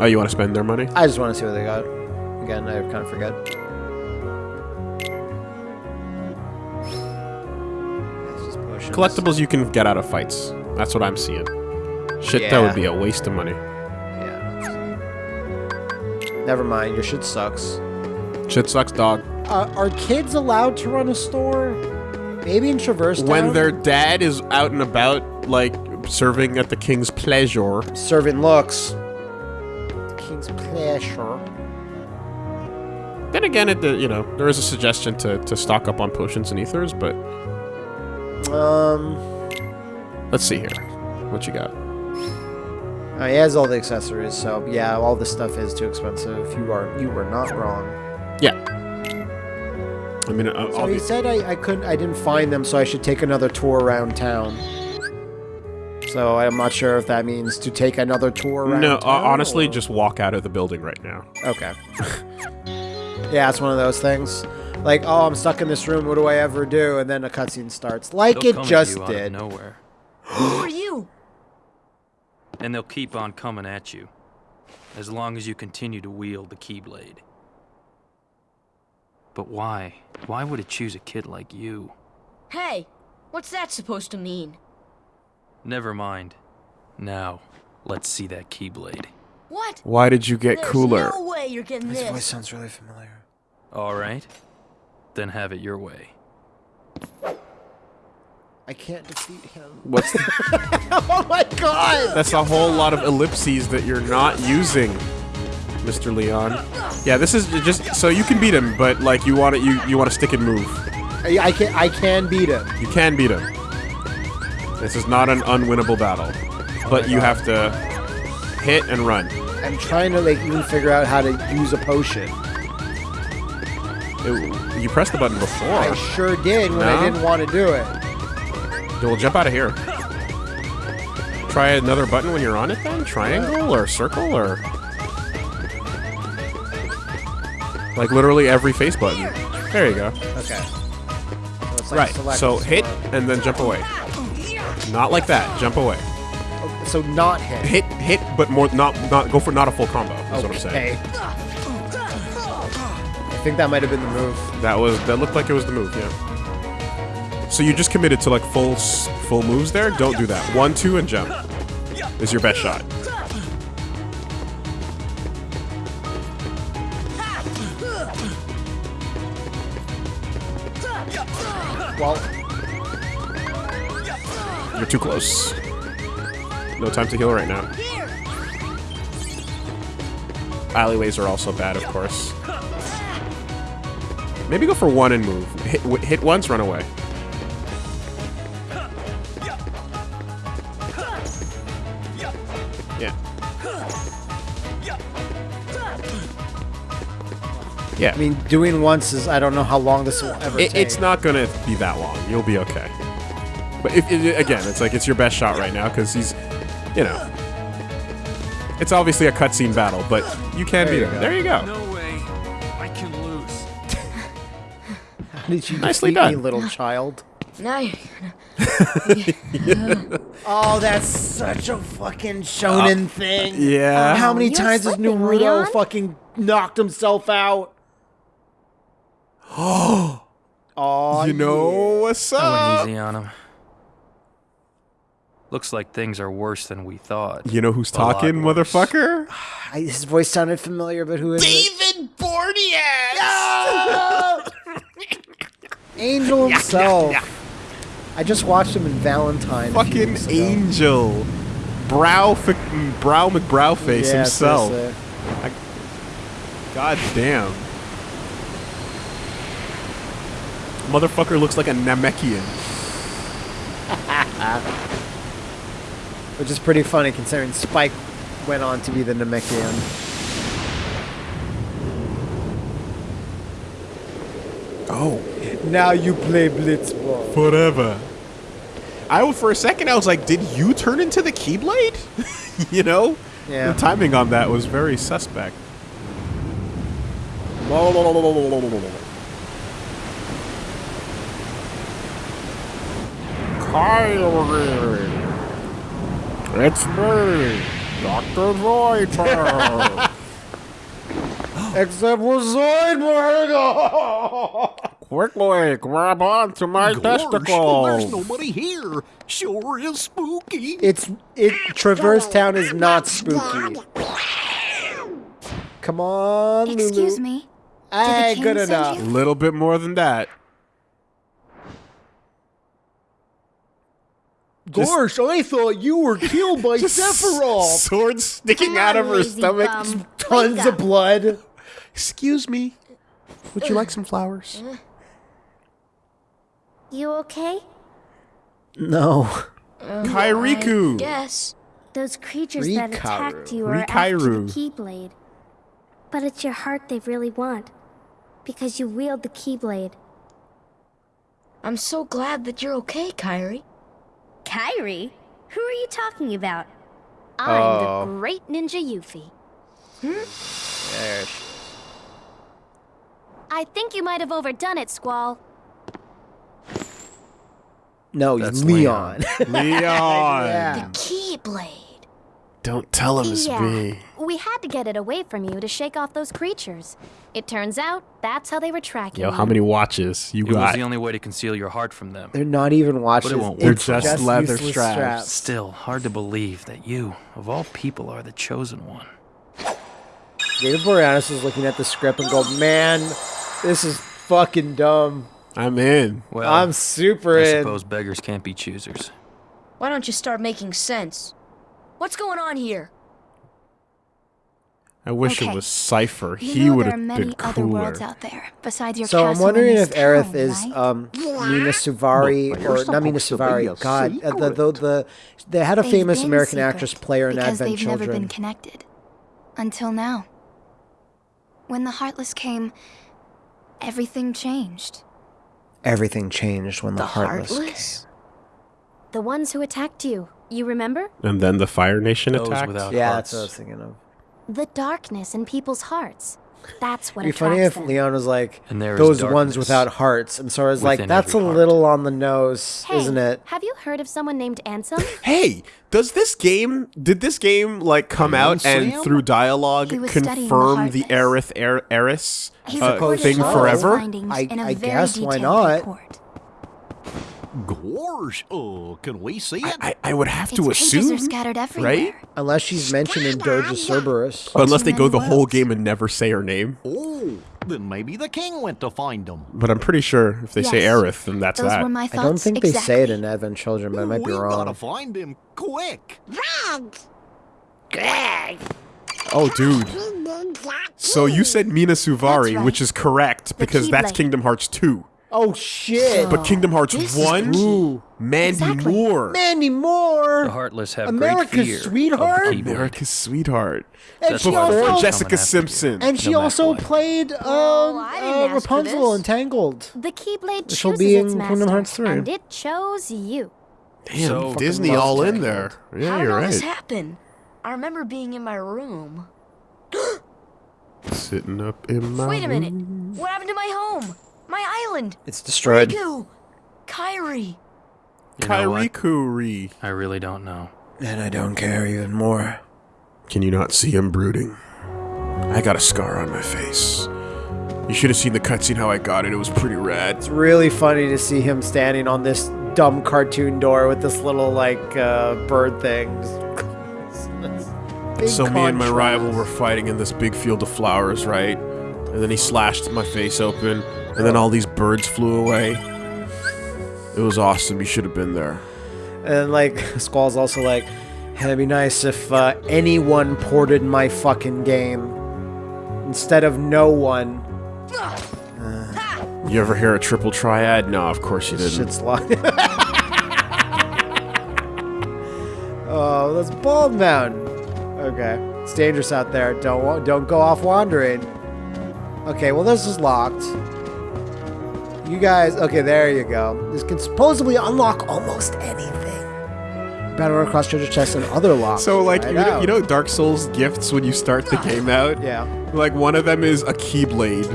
Oh, you want to spend their money? I just want to see what they got. Again, I kind of forget. It's just potions. Collectibles you can get out of fights. That's what I'm seeing. Shit, that would be a waste of money. Yeah. Never mind. Your shit sucks. Shit sucks, dog. Uh, are kids allowed to run a store? Maybe in Traverse Town? When their dad is out and about, like, serving at the king's pleasure. serving looks. King's pleasure. Then again, it, you know, there is a suggestion to, to stock up on potions and ethers, but Um, let's see here. What you got? uh, he has all the accessories, so yeah, all this stuff is too expensive. You are you were not wrong. Yeah. I mean, uh, So he said I, I couldn't I didn't find them, so I should take another tour around town. So I'm not sure if that means to take another tour around. no, uh, honestly, or- just walk out of the building right now. okay. yeah, it's one of those things. Like, oh, I'm stuck in this room. What do I ever do? And then a cutscene starts, like They'll it just you out of did. nowhere, Who are you? and they'll keep on coming at you, as long as you continue to wield the Keyblade. But why? Why would it choose a kid like you? Hey, what's that supposed to mean? Never mind. Now, let's see that Keyblade. What? Why did you get There's cooler? no way you're getting His voice sounds really familiar. All right, then have it your way. I can't defeat him. What's oh my god! That's a whole lot of ellipses that you're not using, Mr. Leon. Yeah, this is just so you can beat him, but like you want it, you you want to stick and move. I, I can I can beat him. You can beat him. This is not an unwinnable battle, but you have to hit and run. I'm trying to like even figure out how to use a potion. It- you pressed the button before. I sure did when I didn't want to do it. We'll jump out of here. Try another button when you're on it then? Triangle or circle or... Like literally every face button. There you go. Okay. So like Right, so hit and then jump away. Not like that, jump away. Oh, So not hit. Hit, hit, but more, not, not, go for not a full combo, is what I'm saying. I think that might have been the move. That was, that looked like it was the move, yeah. So you just committed to like full, full moves there? Don't do that. One, two, and jump is your best shot. Well, You're too close. No time to heal right now. Alleyways are also bad, of course. Maybe go for one and move. Hit, hit once, run away. Yeah. Yeah. I mean, doing once is I don't know how long this will ever It, take. it's not gonna be that long. You'll be okay. But if, it, again, it's like it's your best shot right now because he's, you know, it's obviously a cutscene battle, but you can There beat you him. go. There you go. No way. I can lose. How did you Nicely defeat me, done. little child? Now you're Oh, that's such a fucking shonen uh, thing. Yeah. Uh, how many you're times has slipping, Naruto Leon. fucking knocked himself out? Oh, Oh, you know what's up? I up? went easy on him. Looks like things are worse than we thought. You know who's A talking, motherfucker? I, his voice sounded familiar, but who is it? David Boreanaz. Angel himself. I just watched him in Valentine. a few Fucking weeks ago. angel. Brow, fic- mm, brow McBrowface Yeah, himself. seriously. God damn. Motherfucker looks like a Namekian. Which is pretty funny considering Spike went on to be the Namekian. Oh. Now you play Blitzball. Forever. I for a second I was like, did you turn into the Keyblade? you know? Yeah. The timing on that was very suspect. Kairi. It's me. Dr. Zoidberg. Except for Zoidberg! Quickly, grab onto my Gosh, there's nobody here. Sure is spooky. it's it. Traverse Town is not spooky. Come on, Lulu. Excuse me. Hey, king good enough. you? little bit more than that. Just- Gosh, I thought you were killed by Just Sephiroth. Swords sticking out of her stomach. bum. Tons Wake of blood. Excuse me. Would you like some flowers? Uh, you okay? No. Oh, Kairiku. Yes. Those creatures that attacked you are after the Keyblade. But it's your heart they really want. Because you wield the Keyblade. I'm so glad that you're okay, Kairi. Kairi? Who are you talking about? I'm Oh. the great ninja Yuffie. Hmm? There she- I think you might have overdone it, Squall. No, That's Leon. Leon. yeah. Keyblade. Don't tell him it's yeah. me. We had to get it away from you to shake off those creatures. It turns out that's how they were tracking Yo, you. how many watches you It was the only way to conceal your heart from them. They're not even watches. won't They're It's just leather useless straps. Still, hard to believe that you, of all people, are the chosen one. David Boreanaz is looking at the script and go, man, this is fucking dumb. I'm in. Well, I'm super I in. suppose beggars can't be choosers. Why don't you start making sense? What's going on here? I wish it was Cypher. He would there have are many been other cooler. worlds out there besides your So I'm wondering if this Aerith town, is right? um, Mina Suvari But or not Mina supposed to be a Suvari. God, uh, the, the secret. the they had a They've famous American secret actress play her in because Advent they've Children. never been connected until now. When the Heartless came, everything changed. Everything changed when the, The Heartless. Heartless? The ones who attacked you, you remember? And then the Fire Nation Those attacked. without Yeah, hearts. that's what I was thinking of. The darkness in people's hearts. That's what It'd be funny if them. Leon was like And there is those ones without hearts, and so I was like, that's a heart." little on the nose, Hey, isn't it? Have you heard of someone named Ansem? Hey, does this game? Did this game like come Hey, out and Sam? through dialogue He the confirm the Heartless. Aerith Aer- Eris uh, thing forever? findings I- in a I very guess, why not? report. Gosh, uh, can we see it? I, I would have Its to pages assume, are scattered everywhere. right? Unless she's mentioned in Dirge of Cerberus. Unless they go the whole game and never say her name. oh, then maybe the king went to find them. But I'm pretty sure if they say Yes. Aerith, then that's Those that. were my thoughts. I don't think they say it in Advent Children, but I might be wrong. we gotta find him quick. Oh, dude. So you said Mina Suvari, right. which is correct because that's Kingdom Hearts 2. Oh shit! But Kingdom Hearts This 1, Ooh, Mandy Exactly. Moore. Mandy Moore. The Heartless have America's great fear sweetheart? of the Keyblade. America's sweetheart. And That's she Before also Jessica. Simpson. and she no also what. played um, Well, didn't uh, ask for Rapunzel in Tangled. The Keyblade Which will chooses be its in master, Kingdom Hearts 3. and it chose you. Damn, So- Disney all in there. Yeah, How did you're all this right. happen? I remember being in my room. Sitting up in my Wait a minute. room. What happened to my home? My island? It's destroyed. Riku! Kairi! You know? Kairikuri. I really don't know. And I don't care even more. Can you not see him brooding? I got a scar on my face. You should have seen the cutscene how I got it. It was pretty rad. It's really funny to see him standing on this dumb cartoon door with this little like uh, bird thing. Big So me and my rival were fighting in this big field of flowers, right? And then he slashed my face open, and then all these birds flew away. It was awesome. You should have been there. And like Squall's also like, "Hey, it'd be nice if uh, anyone ported my fucking game instead of no one. You ever hear a triple triad? No, of course you didn't. Shit's locked. oh, that's Bald Mountain. Okay, it's dangerous out there. Don't don't go off wandering. Okay, well this is locked. You guys, okay, there you go. This can supposedly unlock almost anything. Battle run across treasure chests and other locks. So, like, Right you, know, you know Dark Souls gifts when you start the game out? yeah, Like, one of them is a Keyblade.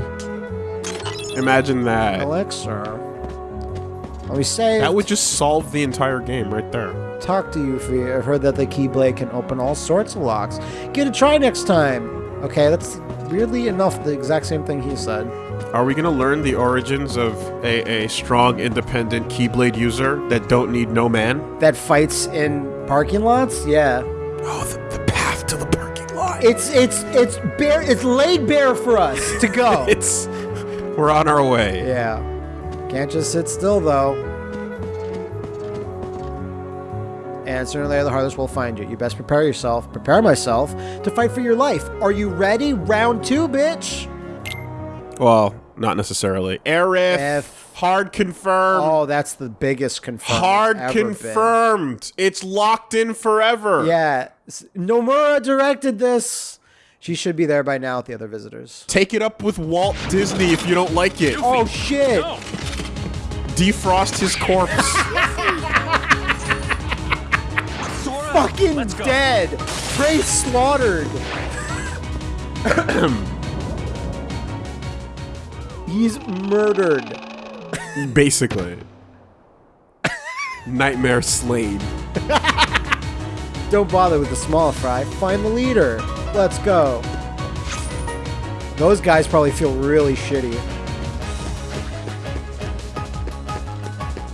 Imagine that. elixir. Let me say, That would just solve the entire game right there. talk to Yuffie. I've heard that the Keyblade can open all sorts of locks. Give it a try next time. Okay, that's weirdly enough the exact same thing he said. Are we gonna learn the origins of a, a strong, independent Keyblade user that don't need no man? That fights in parking lots? Yeah. Oh, the, the path to the parking lot. It's it's it's bare it's laid bare for us to go. It's we're on our way. yeah. Can't just sit still though. And sooner or later the Heartless will find you. You best prepare yourself, prepare myself to fight for your life. Are you ready? Round two, bitch. Well, not necessarily. Aerith, F. hard confirmed. Oh, that's the biggest confirmed. hard it's ever been. confirmed. It's locked in forever. Yeah. Nomura directed this. She should be there by now with the other visitors. Take it up with Walt Disney if you don't like it. Oh shit! Defrost his corpse. Fucking dead! Prey slaughtered! He's murdered. Basically. Nightmare slain. Don't bother with the small fry. Find the leader. Let's go. Those guys probably feel really shitty.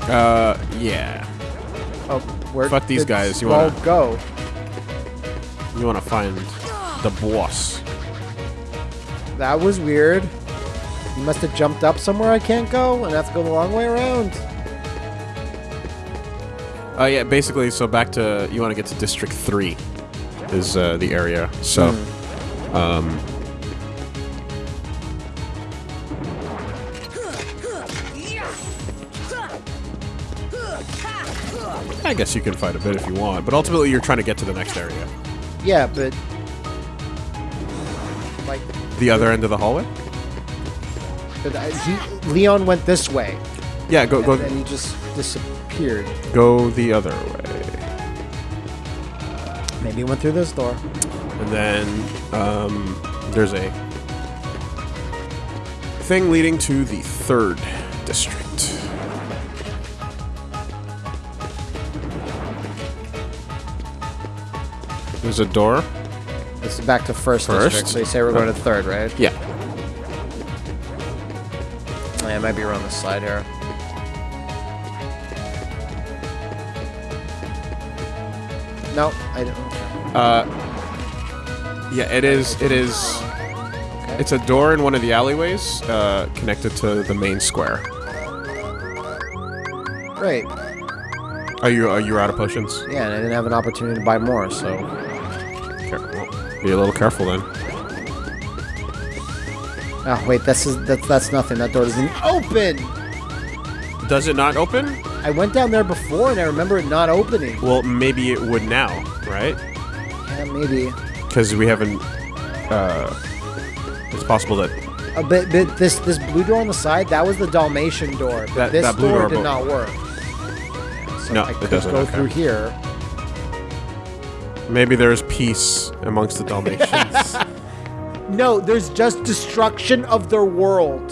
Uh, yeah. Oh, where Fuck these guys, you wanna- go? You want to find the boss. That was weird. You must have jumped up somewhere I can't go, and I have to go the long way around. Uh, yeah, basically, so back to, you want to get to District 3 is uh, the area. So, um, I guess you can fight a bit if you want, but ultimately you're trying to get to the next area. Yeah, but like, The other end of the hallway? but I, he, Leon went this way, Yeah, go and go then he just disappeared. go the other way. Maybe he went through this door. And then um, there's a thing leading to the third district. There's a door. This is back to first, First? district, so you say we're going to third, right? Yeah. Yeah, it might be around the side here. No, I don't. Uh, yeah, it is. It is. Okay. It's a door in one of the alleyways uh, connected to the main square. Great. Are you are you out of potions? Yeah, and I didn't have an opportunity to buy more, so be a little careful then. Oh wait, this is that's that's nothing. That door doesn't open. Does it not open? I went down there before and I remember it not opening. Well, maybe it would now, right? Yeah, maybe. Because we haven't. Uh, it's possible that A bit, bit this this blue door on the side, that was the Dalmatian door. But That- this that blue door door did not work. So No, I it could doesn't, go okay. through here. Maybe there's peace amongst the Dalmatians. No, there's just destruction of their world.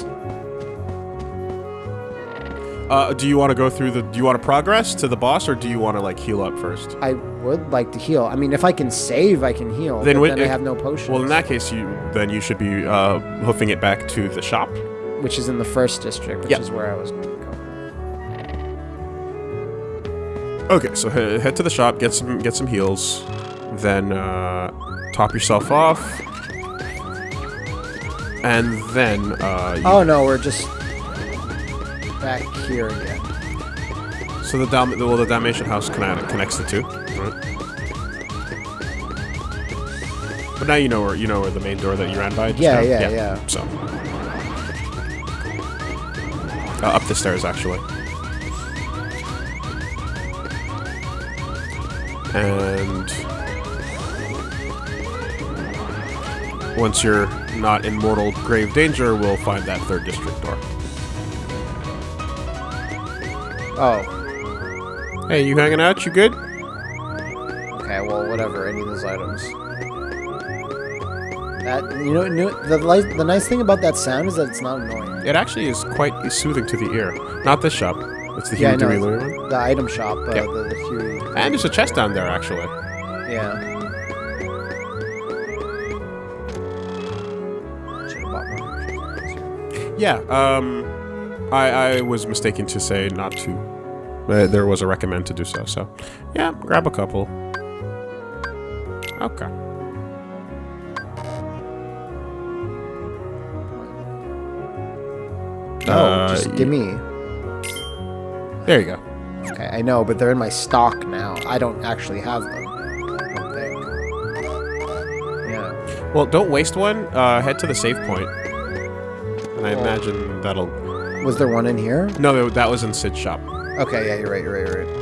uh, do you want to go through the? Do you want to progress to the boss, or do you want to like heal up first? I would like to heal. I mean, if I can save, I can heal. Then then I have no potions. Well, in that case, you then you should be uh, hoofing it back to the shop. which is in the first district, which Yeah. is where I was going to go. Okay, so head to the shop, get some get some heals, then uh, top yourself off, and then uh, Oh no, we're just back here again. so the Dal- well the Dalmatian house connect- connects the two. Right? But now you know where you know where the main door that you ran by. just Yeah, now? yeah, yeah. So uh, up the stairs actually. And once you're not in mortal grave danger, we'll find that third district door. Oh, Hey, you hanging out? You good? okay. Well, whatever. Any of those items. That you know, the the nice thing about that sound is that it's not annoying. It actually is quite soothing to the ear. Not this shop. It's the Yeah, Huey know. Dewey Louie one. The item shop, uh, Yep. the, the Huey. And there's a chest down there, actually. Yeah. Yeah, um, I, I was mistaken to say not to. Uh, there was a recommend to do so, so yeah, grab a couple. Okay. No, Uh, just give me. There you go. Okay, I know, but they're in my stock now. I don't actually have them. I don't think. Yeah. Well, don't waste one. Uh, head to the save point. I imagine that'll... Was there one in here? No, that was in Cid's shop. Okay, yeah, you're right, you're right, you're right.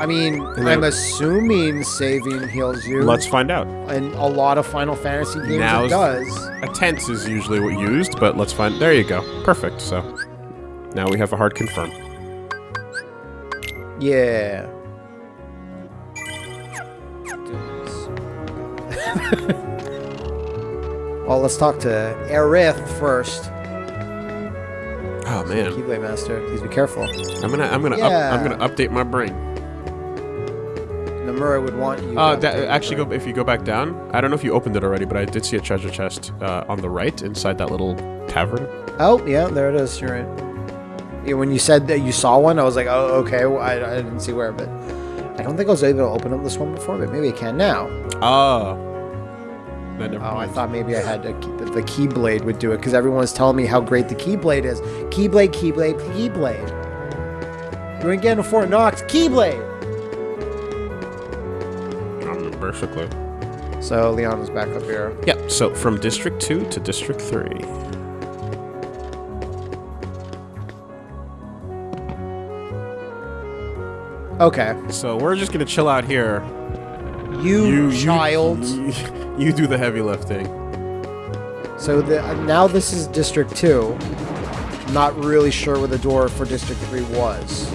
I mean, And I'm assuming saving heals you. Let's find out. And a lot of Final Fantasy games Now's- it does. A tense is usually what used, but let's find... There you go. Perfect, so... Now we have a hard confirm. Yeah. Well, let's talk to Aerith first. Oh, man. Keyblade Master. Please be careful. I'm gonna, I'm gonna, up, I'm gonna update my brain. Nomura would want you. Uh, to that, actually, go if you go back down. I don't know if you opened it already, but I did see a treasure chest uh, on the right inside that little tavern. Oh, yeah, there it is. You're right. Yeah, when you said that you saw one, I was like, oh, okay. Well, I, I didn't see where, but I don't think I was able to open up this one before, but maybe I can now. Oh. Never Oh, I thought maybe I had to keep, the Keyblade would do it because everyone's telling me how great the Keyblade is. Keyblade, Keyblade, Keyblade. Ain't getting a Fort Knox Keyblade. Um, basically. So Leon is back up here. Yep. So from District Two to District Three. Okay, So we're just gonna chill out here. You, child. You, you do the heavy lifting. So the, uh, now this is District Two. Not really sure where the door for District Three was.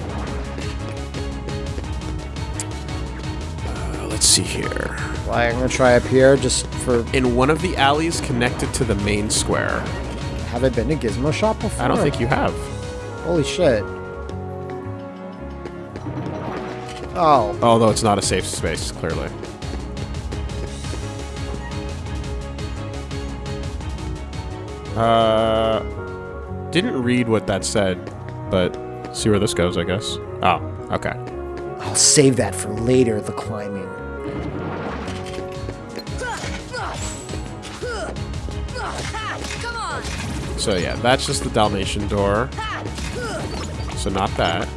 Uh, let's see here. Like, I'm gonna try up here just for. In one of the alleys connected to the main square. Have I been to Gizmo Shop before? I don't think you have. Holy shit. Oh, Although it's not a safe space, clearly. Uh, didn't read what that said, but see where this goes, I guess. Oh, okay. I'll save that for later. The climbing. So yeah, that's just the Dalmatian door. So not that.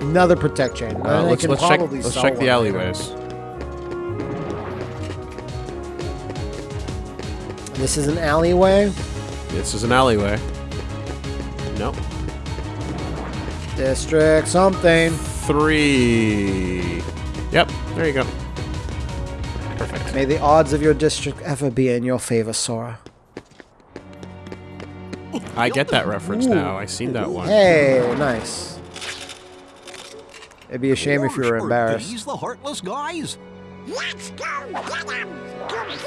Another protect chain. Uh, let's let's check let's check the one later. alleyways. This is an alleyway. This is an alleyway. Nope. District something. Three. Yep. There you go. Perfect. May the odds of your district ever be in your favor, Sora. I get that reference now. I seen that one. Hey, nice. It'd be a shame if you were Or embarrassed. These the heartless guys.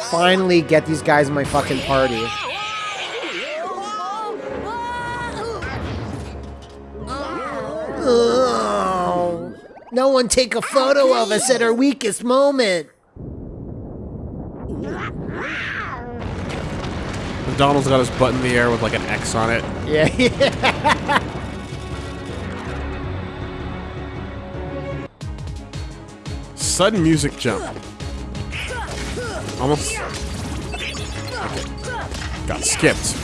Finally, get these guys in my fucking party. Oh, no one take a photo of us at our weakest moment. Donald's got his butt in the air with like an X on it. Yeah, Sudden music jump. Almost. Got skipped.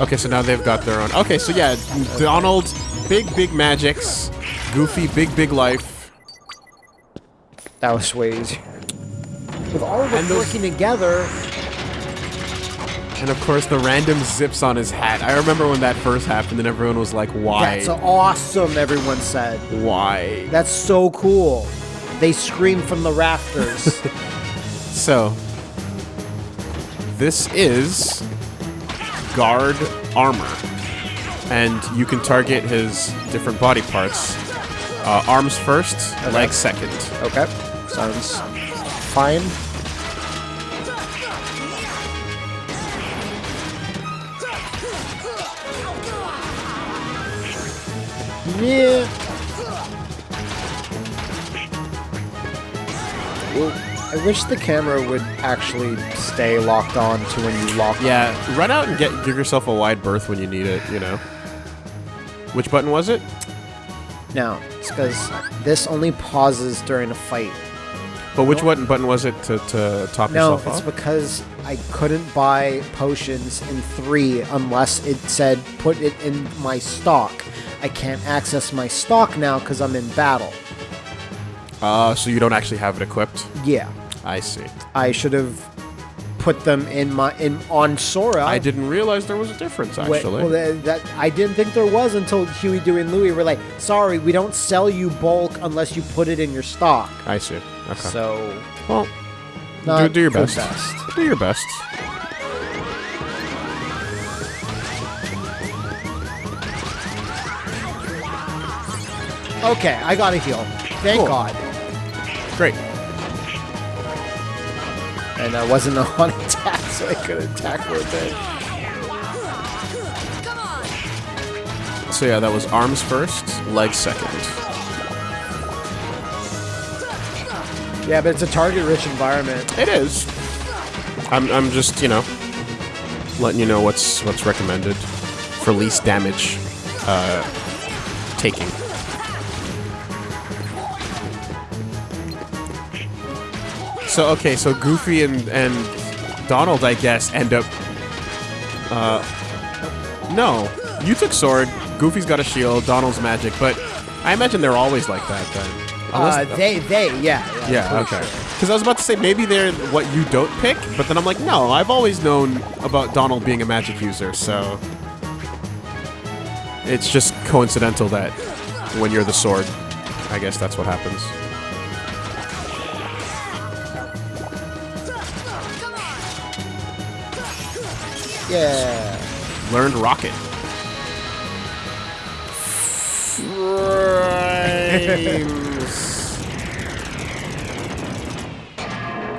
Okay, so now they've got their own. Okay, so yeah, Donald, big, big magics. Goofy, big, big life. That was way easier. With all of them And those- working together, And of course, the random zips on his hat. I remember when that first happened, and everyone was like, why? that's awesome, everyone said. why? That's so cool. They scream from the rafters. So, this is guard armor, and you can target his different body parts. Uh, arms first, legs second. okay, sounds fine. Yeah. Well, I wish the camera would actually stay locked on to when you lock Yeah, run out and get give yourself a wide berth when you need it. You know. Which button was it? Now, it's because this only pauses during a fight. But which button button was it to, to top No, yourself No, it's off? because I couldn't buy potions in 3 unless it said put it in my stock. I can't access my stock now because I'm in battle. Uh, so you don't actually have it equipped. Yeah. I see. I should have put them in my in on Sora. I didn't realize there was a difference actually. well, that, that I didn't think there was until Huey, Dewey, and Louie were like, "Sorry, we don't sell you bulk unless you put it in your stock." I see. Okay. So, well, do, do your best. best. Do your best. Okay, I got a heal. Thank Cool. God. Great. And I wasn't on attack, so I could attack for a bit. So yeah, that was arms first, legs second. Yeah, but it's a target-rich environment. It is. I'm, I'm just you know letting you know what's what's recommended for least damage uh, taking. So okay, so Goofy and and Donald, I guess, end up. Uh, no, you took sword. Goofy's got a shield. Donald's magic, but I imagine they're always like that then. Uh, they, they, yeah. Yeah, for okay. sure. Because I was about to say maybe they're what you don't pick, but then I'm like, no, I've always known about Donald being a magic user, so it's just coincidental that when you're the sword, I guess that's what happens. Yeah. Learned rocket.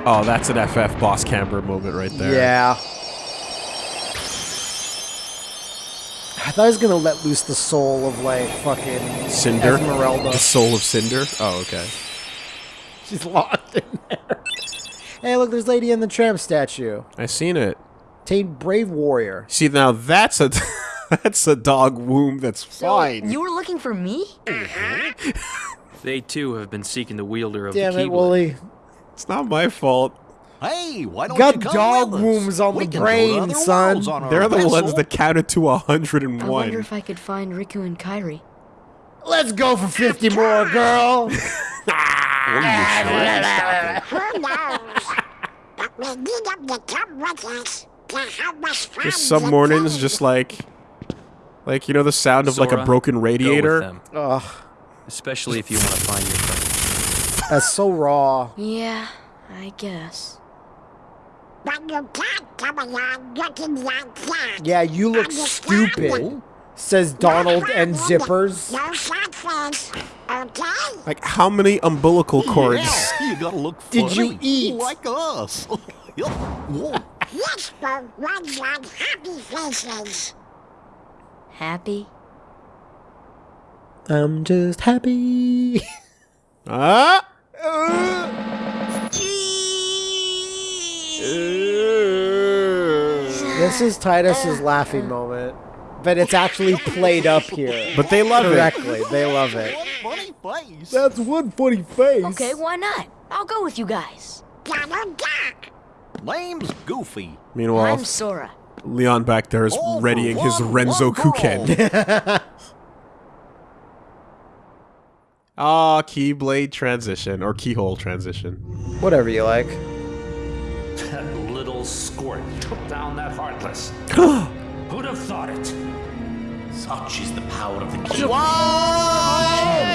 oh, that's an FF boss camber moment right there. Yeah. I thought I was gonna let loose the soul of like fucking Cinder. Esmeralda. The soul of Cinder. Oh, okay. She's locked in there. Hey, look, there's Lady in the Tramp statue. I seen it. Tame Brave Warrior. See now that's a that's a dog womb that's So, fine. you were looking for me? They too have been seeking the wielder of Damn the it, Keyblade. Wooly. It's not my fault. Hey, why don't Got you come dog with us? wombs on We the can go to brain, son. on They're the vessel. ones that counted to a hundred I wonder if I could find Riku and Kairi. Let's go for 50 more, girl. Who knows? But we need them to come with us to help us find Just some mornings, just like, like you know the sound of like a broken radiator. Ugh, especially if you want to find your friend. that's so raw. Yeah, I guess. But you can't come along looking like that. Yeah, you look stupid, says Donald and Zippers. No sad face, okay? Like how many umbilical cords? Yeah, you gotta look Did you eat? like us? Yup. Whoa. Yes, for ones on happy faces. Happy? I'm just happy. Ah! this is Tidus's laughing moment, but it's actually played up here. But they love it. They love it. Funny face. That's one funny face. Okay, why not? I'll go with you guys. Donald Duck. Name's Goofy. Meanwhile, I'm Sora. Leon back there is All for readying his Renzo one. Kuken. Ah, keyblade transition or keyhole transition. Whatever you like. That little squirt took down that Heartless. Who'd have thought it? Such is the power of the key.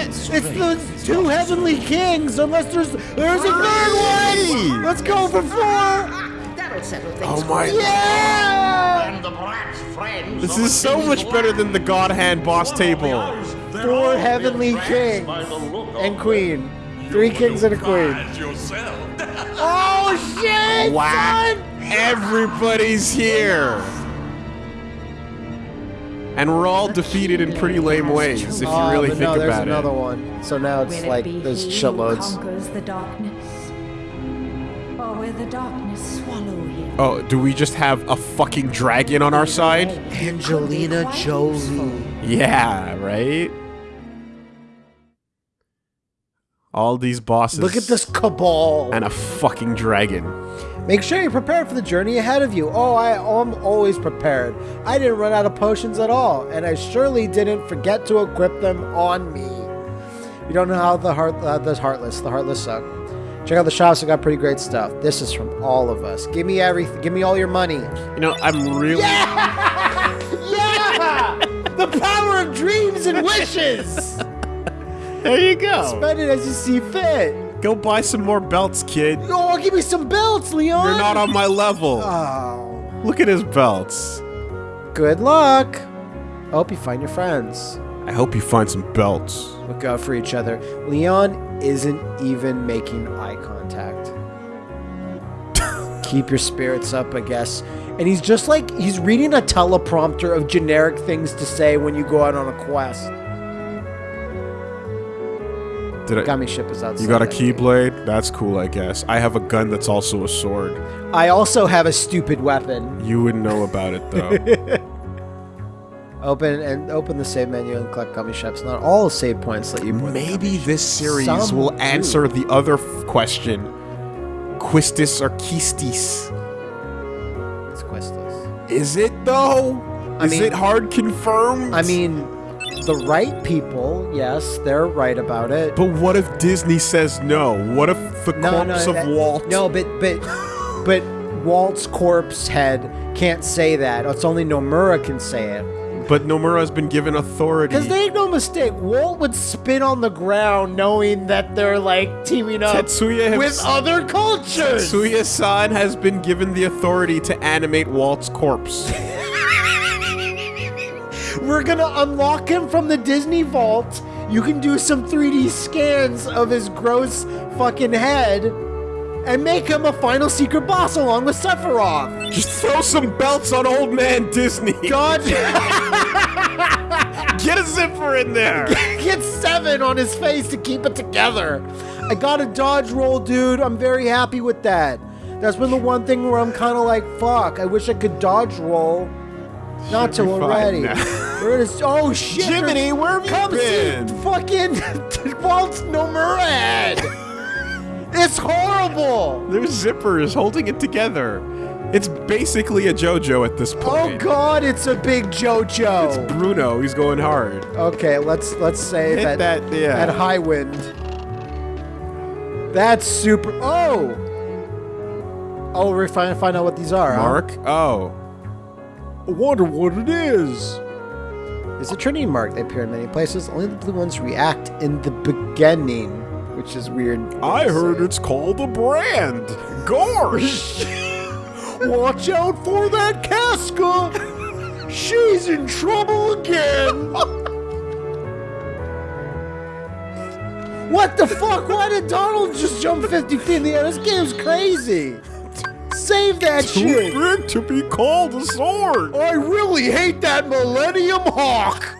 It's the two heavenly kings, unless there's there's a third one. Let's go for four. That'll settle things. Oh my! Yeah. And the brat's friends This is so much better than the God Hand boss One of the table. others, Four heavenly entranced kings by the look of and queen. Three kings and a queen. Oh shit! Wow! son! Everybody's here. And we're all defeated in pretty lame ways, if you Oh, really but think no, there's another one. So now it's Will like it be there's he shitloads. conquers the darkness? Oh, or will the darkness swallow him? Oh, do we just have a fucking dragon on our side? Angelina Jolie. Yeah, right? All these bosses. Look at this cabal. And a fucking dragon. Make sure you're prepared for the journey ahead of you. Oh, I, I'm always prepared. I didn't run out of potions at all, and I surely didn't forget to equip them on me. You don't know how the heart, uh, the heartless, the heartless suck. Check out the shops; they got pretty great stuff. This is from all of us. Give me everything. Give me all your money. You know, I'm really. Yeah, the power of dreams and wishes. There you go. Spend it as you see fit. Go buy some more belts, kid. Oh, give me some belts, Leon. You're not on my level. Oh. Look at his belts. Good luck. I hope you find your friends. I hope you find some belts. Look out for each other. Leon isn't even making eye contact. Keep your spirits up, I guess. And he's just like he's reading a teleprompter of generic things to say when you go out on a quest. Did I? Gummy ship is outside. You got a keyblade? That's cool, I guess. I have a gun that's also a sword. I also have a stupid weapon. You wouldn't know about it though. Open and open the save menu and collect gummy ships. Not all save points let you. Maybe this series Some will do. answer the other f- question. Quistis or Quistis? ships. It's questless. Is it though? I Is mean- it hard confirmed? I mean, the right people, yes, they're right about it. but what if Disney says no? What if the corpse of that- Walt? No, but but but Walt's corpse head can't say that. It's only Nomura can say it. But Nomura's been given authority. Because they make no mistake, Walt would spin on the ground knowing that they're like teaming up Tetsuya with himself- other cultures. Tetsuya-san has been given the authority to animate Walt's corpse. We're gonna unlock him from the Disney vault. You can do some 3D scans of his gross fucking head and make him a final secret boss along with Sephiroth. Just throw some belts on old man Disney. God, Get a zipper in there. get seven on his face to keep it together. I got a dodge roll, dude. I'm very happy with that. That's been the one thing where I'm kind of like, fuck, I wish I could dodge roll. Not Should till be we're fine ready. now. Where is, oh shit. Jiminy, where have you Come been? see fucking Walt's Nomura head. It's horrible. There's zippers holding it together. It's basically a JoJo at this oh, point. Oh god, it's a big JoJo. It's Bruno. He's going hard. Okay, let's let's say Hit that that, yeah. at high wind. That's super. Oh. Oh, we're trying to find out what these are. huh? Mark? Oh. I wonder what it is. It's a Trinity mark. They appear in many places. Only the blue ones react in the beginning, which is weird. I heard uh, it's called a brand. Gorsh. Watch out for that Casca! She's in trouble again! what the fuck? Why did Donald just jump 50 feet in the air? This game's crazy! Save that Too shit! big to be called a sword. I really hate that Millennium Hawk!